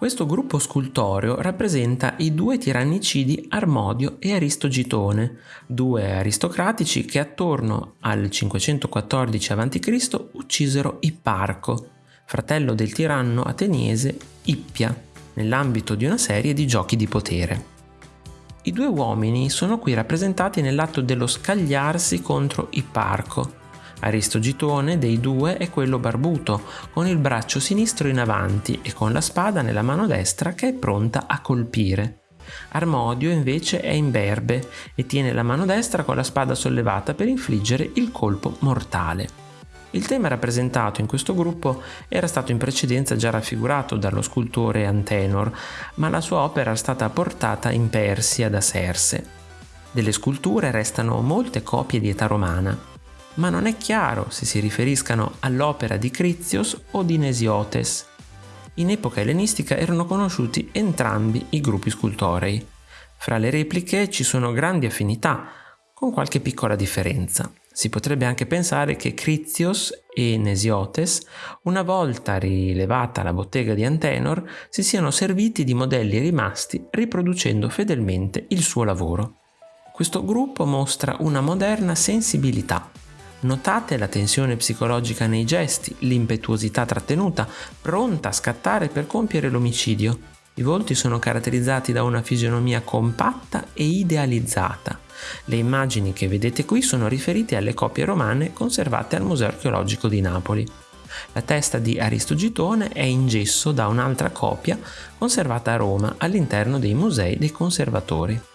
Questo gruppo scultoreo rappresenta i due tirannicidi Armodio e Aristogitone, due aristocratici che attorno al 514 a.C. uccisero Ipparco, fratello del tiranno ateniese Ippia, nell'ambito di una serie di giochi di potere. I due uomini sono qui rappresentati nell'atto dello scagliarsi contro Ipparco, Aristogitone dei due è quello barbuto, con il braccio sinistro in avanti e con la spada nella mano destra che è pronta a colpire. Armodio invece è imberbe e tiene la mano destra con la spada sollevata per infliggere il colpo mortale. Il tema rappresentato in questo gruppo era stato in precedenza già raffigurato dallo scultore Antenor, ma la sua opera è stata portata in Persia da Serse. Delle sculture restano molte copie di età romana ma non è chiaro se si riferiscano all'opera di Critios o di Nesiotes. In epoca ellenistica erano conosciuti entrambi i gruppi scultorei. Fra le repliche ci sono grandi affinità, con qualche piccola differenza. Si potrebbe anche pensare che Critios e Nesiotes, una volta rilevata la bottega di Antenor, si siano serviti di modelli rimasti riproducendo fedelmente il suo lavoro. Questo gruppo mostra una moderna sensibilità Notate la tensione psicologica nei gesti, l'impetuosità trattenuta, pronta a scattare per compiere l'omicidio. I volti sono caratterizzati da una fisionomia compatta e idealizzata. Le immagini che vedete qui sono riferite alle copie romane conservate al Museo archeologico di Napoli. La testa di Aristogitone è in gesso da un'altra copia conservata a Roma all'interno dei musei dei conservatori.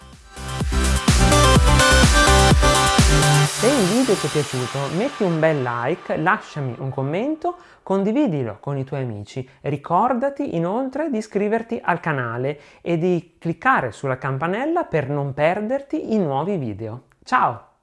Se il video ti è piaciuto metti un bel like, lasciami un commento, condividilo con i tuoi amici. Ricordati inoltre di iscriverti al canale e di cliccare sulla campanella per non perderti i nuovi video. Ciao!